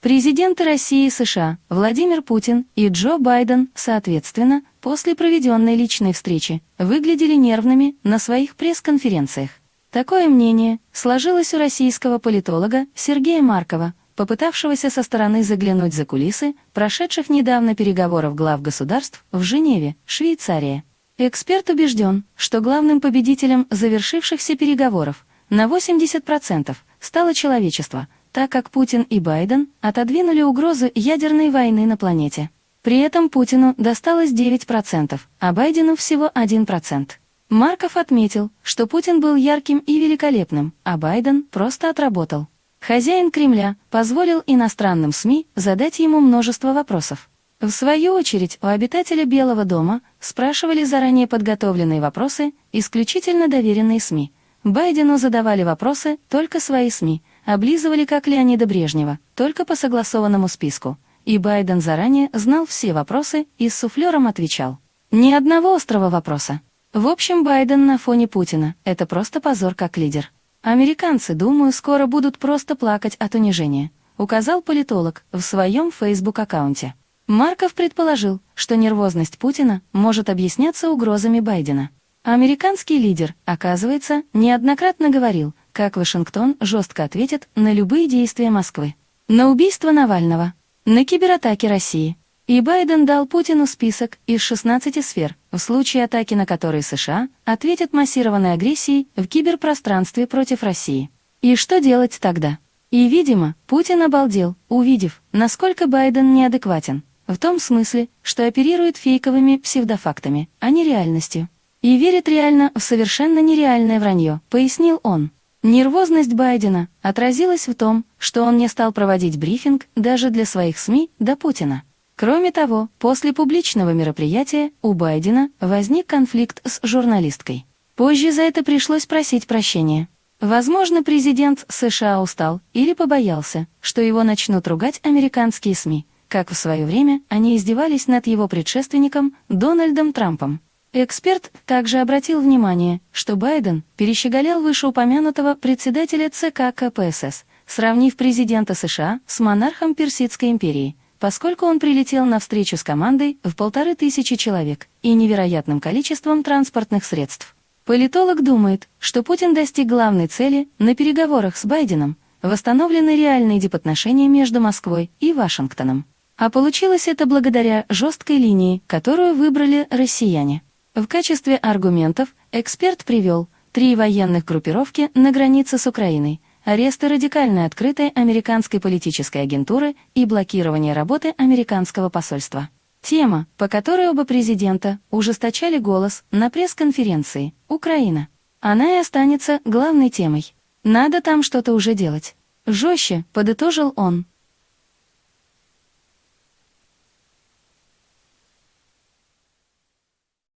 Президенты России и США Владимир Путин и Джо Байден, соответственно, после проведенной личной встречи, выглядели нервными на своих пресс-конференциях. Такое мнение сложилось у российского политолога Сергея Маркова, попытавшегося со стороны заглянуть за кулисы прошедших недавно переговоров глав государств в Женеве, Швейцария. Эксперт убежден, что главным победителем завершившихся переговоров на 80% стало человечество, так как Путин и Байден отодвинули угрозу ядерной войны на планете. При этом Путину досталось 9%, а Байдену всего 1%. Марков отметил, что Путин был ярким и великолепным, а Байден просто отработал. Хозяин Кремля позволил иностранным СМИ задать ему множество вопросов. В свою очередь, у обитателя Белого дома спрашивали заранее подготовленные вопросы исключительно доверенные СМИ. Байдену задавали вопросы только свои СМИ, облизывали как Леонида Брежнева, только по согласованному списку. И Байден заранее знал все вопросы и с суфлером отвечал. Ни одного острого вопроса. В общем, Байден на фоне Путина — это просто позор как лидер. Американцы, думаю, скоро будут просто плакать от унижения, указал политолог в своем Facebook-аккаунте. Марков предположил, что нервозность Путина может объясняться угрозами Байдена. Американский лидер, оказывается, неоднократно говорил, как Вашингтон жестко ответит на любые действия Москвы. На убийство Навального, на кибератаки России. И Байден дал Путину список из 16 сфер, в случае атаки на которые США ответят массированной агрессией в киберпространстве против России. И что делать тогда? И, видимо, Путин обалдел, увидев, насколько Байден неадекватен. В том смысле, что оперирует фейковыми псевдофактами, а не реальностью. И верит реально в совершенно нереальное вранье, пояснил он. Нервозность Байдена отразилась в том, что он не стал проводить брифинг даже для своих СМИ до Путина. Кроме того, после публичного мероприятия у Байдена возник конфликт с журналисткой. Позже за это пришлось просить прощения. Возможно, президент США устал или побоялся, что его начнут ругать американские СМИ, как в свое время они издевались над его предшественником Дональдом Трампом. Эксперт также обратил внимание, что Байден перещеголял вышеупомянутого председателя ЦК КПСС, сравнив президента США с монархом Персидской империи, поскольку он прилетел на встречу с командой в полторы тысячи человек и невероятным количеством транспортных средств. Политолог думает, что Путин достиг главной цели на переговорах с Байденом, восстановлены реальные дипотношения между Москвой и Вашингтоном. А получилось это благодаря жесткой линии, которую выбрали россияне. В качестве аргументов эксперт привел три военных группировки на границе с Украиной, аресты радикально открытой американской политической агентуры и блокирование работы американского посольства. Тема, по которой оба президента ужесточали голос на пресс-конференции «Украина». Она и останется главной темой. Надо там что-то уже делать. Жестче, подытожил он.